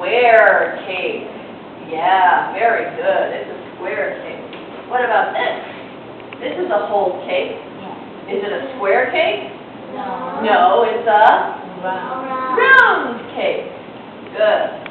square cake. Yeah, very good. It's a square cake. What about this? This is a whole cake. Is it a square cake? No. No, it's a Round. round cake. Good.